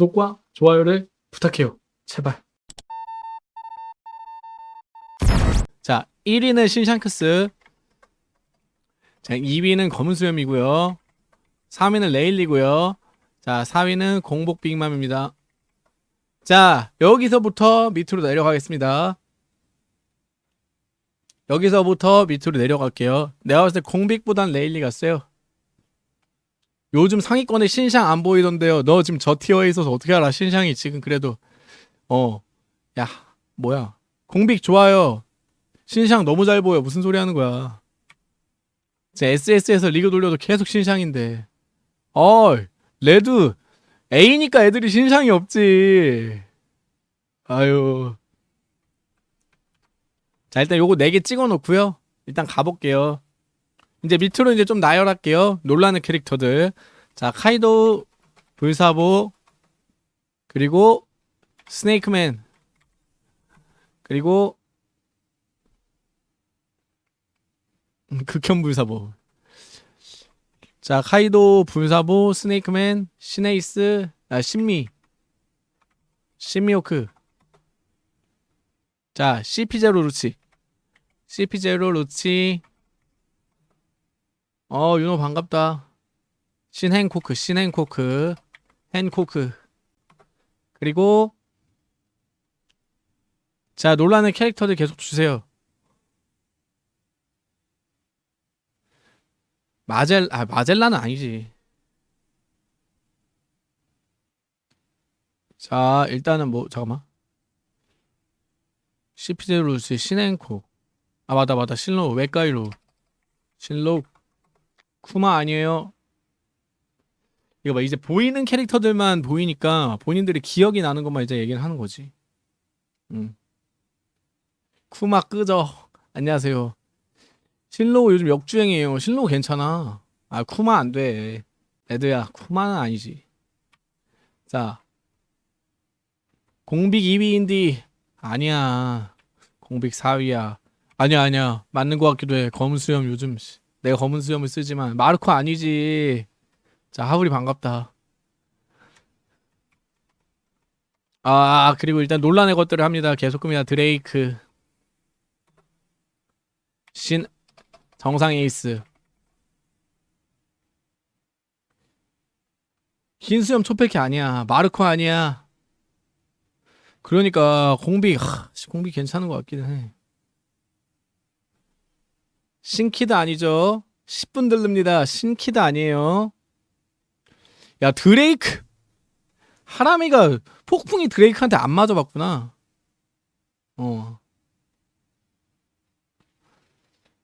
구독과 좋아요를 부탁해요. 제발. 자, 1위는 신샹크스. 자, 2위는 검은 수염이고요. 3위는 레일리고요. 자, 4위는 공복 빅맘입니다. 자, 여기서부터 밑으로 내려가겠습니다. 여기서부터 밑으로 내려갈게요. 내가 봤을 때 공빅보단 레일리가 세요. 요즘 상위권에 신샹 안 보이던데요. 너 지금 저 티어에 있어서 어떻게 알아? 신샹이 지금 그래도 어, 야, 뭐야? 공빅 좋아요. 신샹 너무 잘 보여. 무슨 소리 하는 거야? 제 SS에서 리그 돌려도 계속 신샹인데. 어, 레드 A니까 애들이 신상이 없지. 아유. 자, 일단 요거 4개 찍어 놓고요. 일단 가볼게요. 이제 밑으로 이제 좀 나열할게요. 놀라는 캐릭터들. 자, 카이도, 불사보, 그리고 스네이크맨, 그리고 음, 극혐 불사보. 자, 카이도, 불사보, 스네이크맨, 신에이스, 아, 신미, 신미호크. 자, CP0 루치. CP0 루치. 어, 윤호 반갑다. 신행코크, 신행코크, 행코크. 그리고, 자, 놀라는 캐릭터들 계속 주세요. 마젤 아 마젤라는 아니지. 자 일단은 뭐 잠깐만. 시피제루스 시넨코. 아 맞다 맞다 신로 외가이로. 신로 쿠마 아니에요. 이거 봐 이제 보이는 캐릭터들만 보이니까 본인들이 기억이 나는 것만 이제 얘기를 하는 거지. 음. 쿠마 끄져. 안녕하세요. 신로우 요즘 역주행이에요. 신로우 괜찮아. 아, 쿠마 안 돼. 애드야, 쿠마는 아니지. 자. 공빅 2위인디. 아니야. 공빅 4위야. 아니야, 아니야. 맞는 것 같기도 해. 검은 수염 요즘. 씨. 내가 검은 수염을 쓰지만. 마르코 아니지. 자, 하울이 반갑다. 아, 그리고 일단 논란의 것들을 합니다. 계속 끕니다. 드레이크. 신, 정상 에이스 흰 수염 초패키 아니야 마르코 아니야 그러니까 공비 하, 공비 괜찮은 것 같기는 해 신키드 아니죠? 10분 들릅니다. 신키드 아니에요. 야 드레이크! 하람이가 폭풍이 드레이크한테 안 맞아봤구나. 어.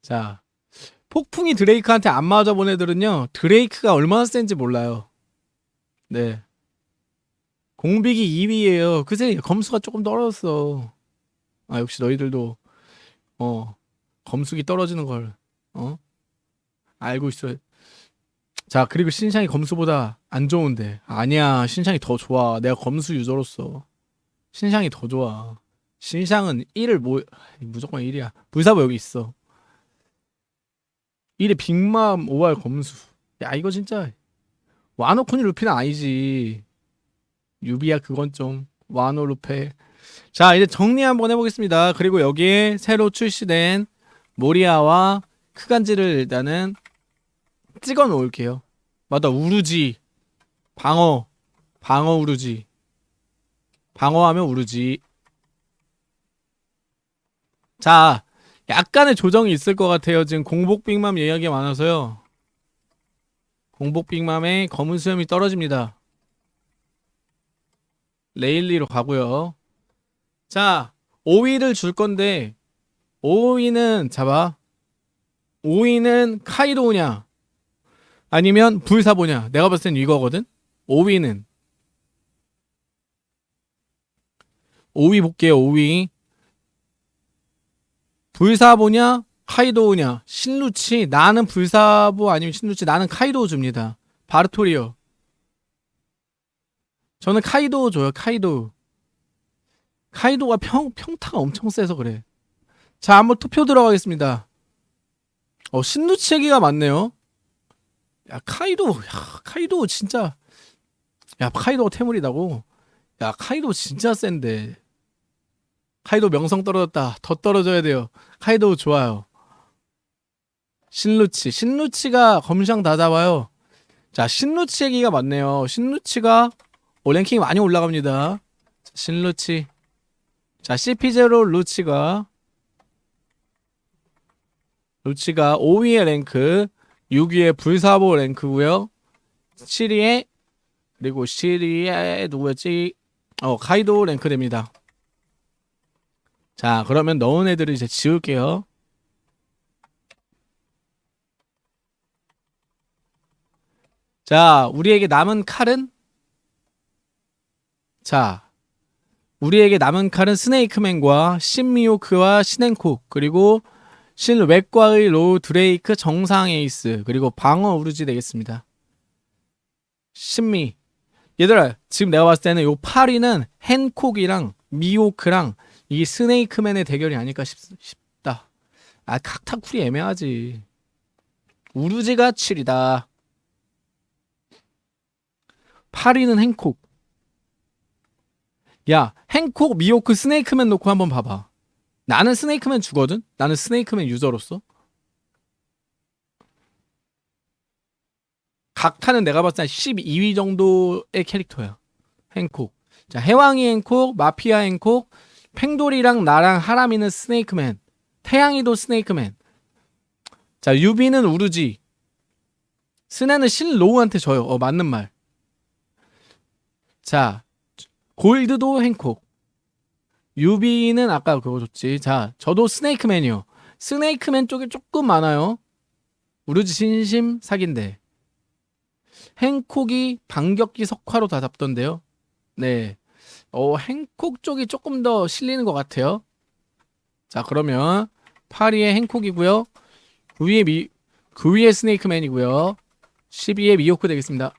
자, 폭풍이 드레이크한테 안 맞아본 애들은요 드레이크가 얼마나 센지 몰라요. 네. 공빅이 2위에요. 그새 검수가 조금 떨어졌어. 아 역시 너희들도 어 검숙이 떨어지는 걸 어? 알고 있어. 자 그리고 신상이 검수보다 안 좋은데. 아니야 신상이 더 좋아. 내가 검수 유저로서. 신상이 더 좋아. 신상은 1을 뭐 무조건 1이야. 불사보 여기 있어. 1위 빅맘 5할 검수 야 이거 진짜 와노코니 루피는 아니지. 유비야 그건 좀. 와노 루페. 자 이제 정리 한번 해보겠습니다. 그리고 여기에 새로 출시된 모리아와 크간지를 일단은 찍어 놓을게요 맞다 우루지 방어 방어 우루지 방어하면 우루지 자 약간의 조정이 있을 것 같아요. 지금 공복 빅맘 이야기가 많아서요. 공복 빅맘의 검은 수염이 떨어집니다. 레일리로 가고요. 자, 5위를 줄 건데 5위는 잡아. 5위는 카이도냐 아니면 불사보냐. 내가 봤을 땐 이거거든. 5위는 5위 볼게요. 5위. 불사보냐 카이도우냐 신루치 나는 불사보 아니면 신루치 나는 카이도우 줍니다 바르토리오 저는 카이도우 줘요 카이도우 카이도가 평, 평타가 엄청 세서 그래 자 한번 투표 들어가겠습니다. 어 신루치 얘기가 많네요. 야 카이도 야 카이도 진짜 야 카이도가 태물이다고? 야 카이도 진짜 센데. 카이도 명성 떨어졌다. 더 떨어져야 돼요. 카이도 좋아요. 신루치. 신루치가 검시장 다 잡아요. 자 신루치 얘기가 많네요. 신루치가 오 랭킹이 많이 올라갑니다. 자, 신루치. 자 CP0 루치가 루치가 5위의 랭크 6위의 불사보 랭크고요. 7위에 그리고 7위에 누구였지? 어 카이도 랭크 됩니다. 자 그러면 넣은 애들을 이제 지울게요. 자 우리에게 남은 칼은? 자 우리에게 남은 칼은 스네이크맨과 신미오크와 신앤콕 그리고 실외과의 로우 드레이크 정상 에이스 그리고 방어 우르지 되겠습니다. 신미. 얘들아 지금 내가 봤을 때는 요 8위는 헨콕이랑 미호크랑 이 스네이크맨의 대결이 아닐까 싶, 싶다. 아 각타쿠리 애매하지. 우르지가 7이다. 8위는 행콕. 야 행콕 미호크 스네이크맨 놓고 한번 봐봐 나는 스네이크맨 주거든? 나는 스네이크맨 유저로서? 각타는 내가 봤을 때 12위 정도의 캐릭터야. 행콕. 자 해왕이 행콕 마피아 행콕 팽돌이랑 나랑 하람이는 스네이크맨 태양이도 스네이크맨. 자 유비는 우르지. 스네는 신로우한테 져요. 어 맞는 말. 자, 골드도 행콕. 유비는 아까 그거 줬지. 자, 저도 스네이크맨이요. 스네이크맨 쪽이 조금 많아요. 우르지 진심 사기인데. 행콕이 반격기 석화로 다 잡던데요. 네. 어, 행콕 쪽이 조금 더 실리는 것 같아요. 자, 그러면 8위에 행콕이고요. 9위에 미, 9위에 스네이크맨이고요. 12위에 미호크 되겠습니다.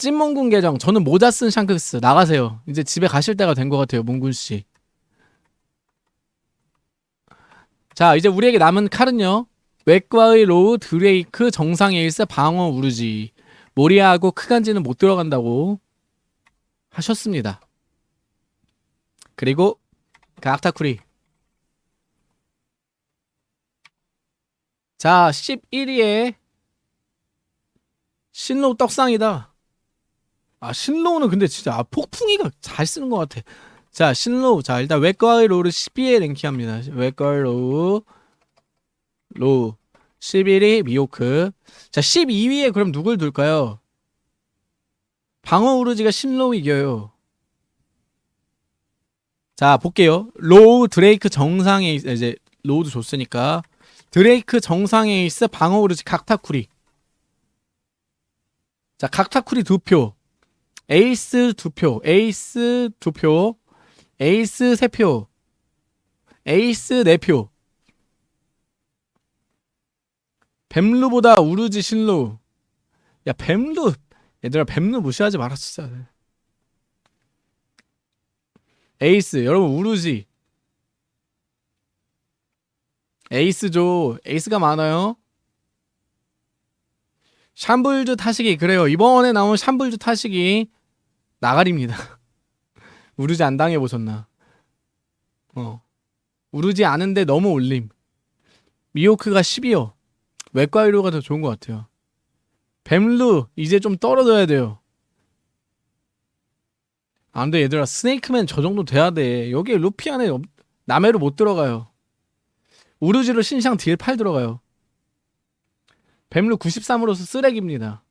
찐몽군 계정. 저는 모자 쓴 샹크스. 나가세요. 이제 집에 가실 때가 된 것 같아요 몽군씨. 자 이제 우리에게 남은 칼은요. 외과의 로우 드레이크 정상 에이스 방어 우르지. 모리아하고 크간지는 못 들어간다고 하셨습니다. 그리고 각타쿠리. 자 11위에 신로 떡상이다 아 신로우는 근데 진짜 아, 폭풍이가 잘 쓰는 것 같아. 자 신로우 자 일단 외과의 로우를 12에 랭킹합니다. 외과의 로우 로우 11위 미호크 자 12위에 그럼 누굴 둘까요? 방어 우르지가 신로우 이겨요. 자 볼게요. 로우 드레이크 정상에 이제 로우도 줬으니까 드레이크 정상에 있어 방어 우르지 각타쿠리 자 각타쿠리 두표 에이스 두 표, 에이스 두 표, 에이스 세 표, 에이스 네 표. 뱀루보다 우르지 신루. 야 뱀루 얘들아 뱀루 무시하지 마라 진짜. 에이스 여러분 우르지. 에이스죠. 에이스가 많아요. 샴불주 타시기 그래요. 이번에 나온 샴불주 타시기 나가리입니다. 우르지 안 당해보셨나? 어. 우르지 않은데 너무 올림. 미호크가 10이요. 외과의 로우가 더 좋은 것 같아요. 뱀루 이제 좀 떨어져야 돼요. 안돼 얘들아 스네이크맨 저 정도 돼야 돼. 여기 루피 안에 남해로 못 들어가요. 우르지로 신상 딜 8 들어가요. 뱀루 93으로서 쓰레기입니다.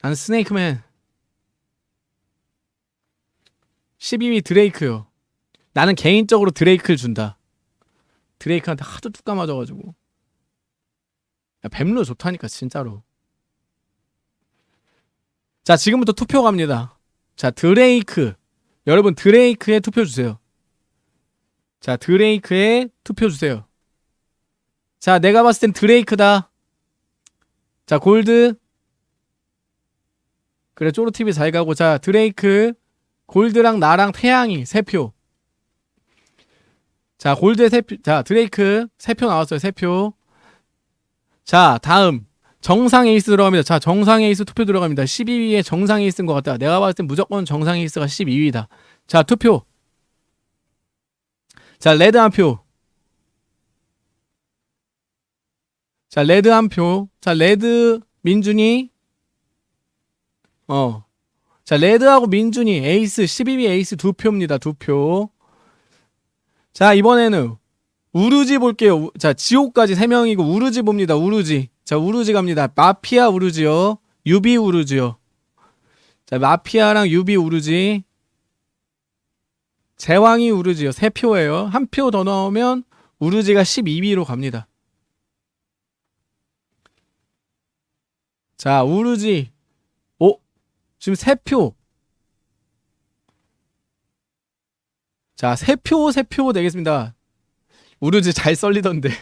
난 스네이크맨 12위 드레이크요. 나는 개인적으로 드레이크를 준다. 드레이크한테 하도 뚝 까맞아가지고. 야, 뱀로 좋다니까 진짜로. 자 지금부터 투표 갑니다. 자 드레이크 여러분 드레이크에 투표 주세요. 자 드레이크에 투표 주세요. 자 내가 봤을 땐 드레이크다. 자 골드 그래 쪼로TV 잘 가고 자 드레이크 골드랑 나랑 태양이 세 표. 자, 골드의 세 표. 자, 드레이크 세표 나왔어요. 세 표. 자, 다음. 정상 에이스 들어갑니다. 자, 정상 에이스 투표 들어갑니다. 12위에 정상 에이스인 것 같다. 내가 봤을 땐 무조건 정상 에이스가 12위다. 자, 투표. 자, 레드 한 표. 자, 레드 한 표. 자, 레드 민준이 어. 자, 레드하고 민준이 에이스 12위 에이스 두 표입니다. 두 표. 자, 이번에는 우르지 볼게요. 우- 자, 지옥까지 세 명이고 우르지 봅니다. 우르지. 자, 우르지 갑니다. 마피아 우르지요. 유비 우르지요. 자, 마피아랑 유비 우르지. 제왕이 우르지요. 세 표예요. 한 표 더 넣으면 우르지가 12위로 갑니다. 자, 우르지. 오, 지금 세 표. 자, 세 표, 세표 되겠습니다. 우르지 잘 썰리던데.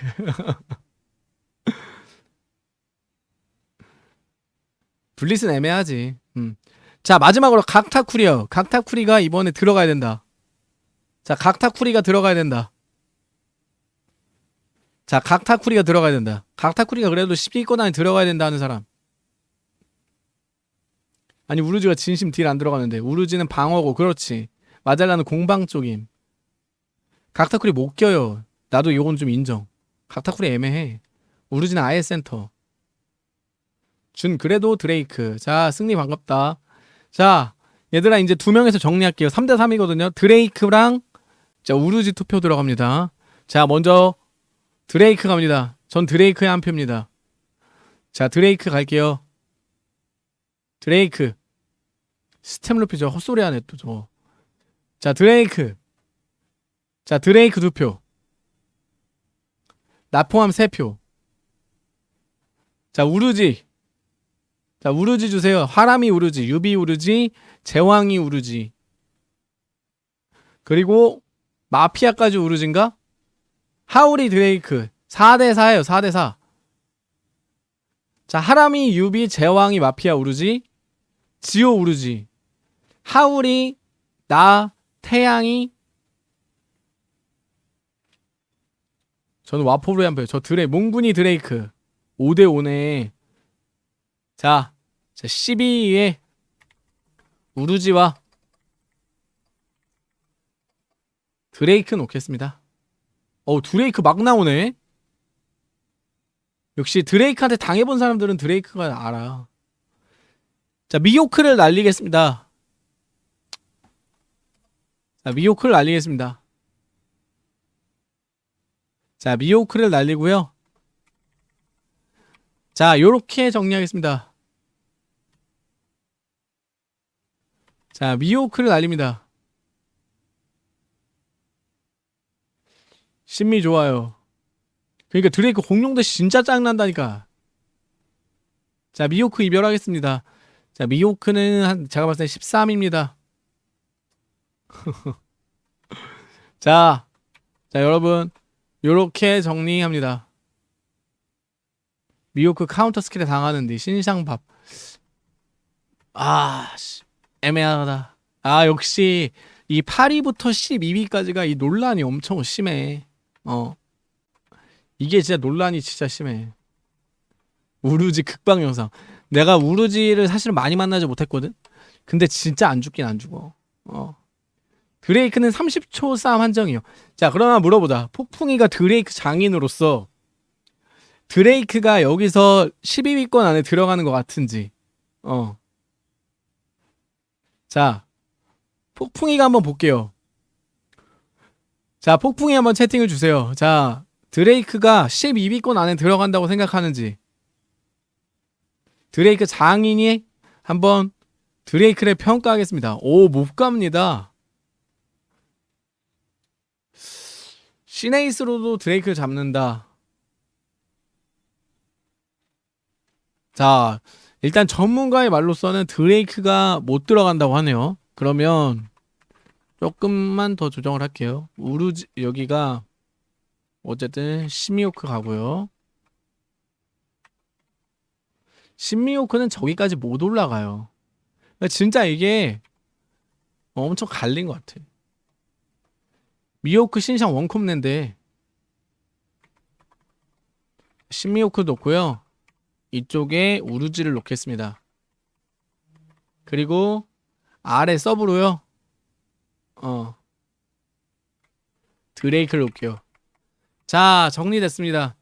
블리스는 애매하지. 음. 자, 마지막으로 각타쿠리요. 각타쿠리가 이번에 들어가야 된다. 자, 각타쿠리가 들어가야 된다. 자, 각타쿠리가 들어가야 된다. 각타쿠리가 그래도 10위권 안에 들어가야 된다 하는 사람. 아니, 우르지가 진심 deal 안 들어가는데. 우르지는 방어고, 그렇지. 마젤라는 공방 쪽임. 각타쿠리 못 껴요. 나도 이건 좀 인정. 각타쿠리 애매해. 우르지는 아예 센터. 준 그래도 드레이크. 자, 승리 반갑다. 자, 얘들아 이제 두 명에서 정리할게요. 3대 3이거든요. 드레이크랑 자, 우르지 투표 들어갑니다. 자, 먼저 드레이크 갑니다. 전 드레이크의 한 표입니다. 자, 드레이크 갈게요. 드레이크. 스템 루피 저 헛소리 하네 또 저거. 자, 드레이크. 자, 드레이크 두 표. 나 포함 세 표. 자, 우르지. 자, 우르지 주세요. 하람이 우르지, 유비 우르지, 제왕이 우르지. 그리고 마피아까지 우르진가? 하울이 드레이크. 4대 4예요. 4대 4. 자, 하람이 유비, 제왕이 마피아 우르지, 지오 우르지. 하울이 나 태양이 저는 와포브레 한 표. 저 드레 몽군이 드레이크 5대 5네. 자, 자 12위에 우르지와 드레이크 놓겠습니다. 어 드레이크 막 나오네. 역시 드레이크한테 당해본 사람들은 드레이크가 알아. 자 미호크를 날리겠습니다. 자 미호크를 날리겠습니다. 자, 미호크를 날리고요. 자, 요렇게 정리하겠습니다. 자, 미호크를 날립니다. 심미 좋아요. 그러니까 드레이크 공룡 대시 진짜 짱난다니까. 자, 미호크 이별하겠습니다. 자, 미호크는 한 제가 봤을 때 13입니다. 자, 자, 여러분. 요렇게 정리합니다. 미호크 counter skill에 당하는데 신상밥. 아, 씨, 애매하다. 아, 역시 이 8위부터 12위까지가 이 논란이 엄청 심해. 어. 이게 진짜 논란이 진짜 심해. 우루지 극방 영상. 내가 우루지를 사실은 많이 만나지 못했거든. 근데 진짜 안 죽긴 안 죽어. 어. 드레이크는 30초 싸움 한정이요. 자, 그러나 물어보자. 폭풍이가 드레이크 장인으로서 드레이크가 여기서 12위권 안에 들어가는 것 같은지. 어. 자, 폭풍이가 한번 볼게요. 자, 폭풍이 한번 채팅을 주세요. 자, 드레이크가 12위권 안에 들어간다고 생각하는지. 드레이크 장인이 한번 드레이크를 평가하겠습니다. 오, 못 갑니다. 시네이스로도 드레이크를 잡는다. 자, 일단 전문가의 말로서는 드레이크가 못 들어간다고 하네요. 그러면 조금만 더 조정을 할게요. 우르지 여기가 어쨌든 시미오크 가고요. 시미오크는 저기까지 못 올라가요. 그러니까 진짜 이게 엄청 갈린 것 같아. 미호크 신상 원콤랜데 신미호크 놓고요. 이쪽에 우르지를 놓겠습니다. 그리고 아래 서브로요. 어. 드레이크를 놓을게요. 자, 정리됐습니다.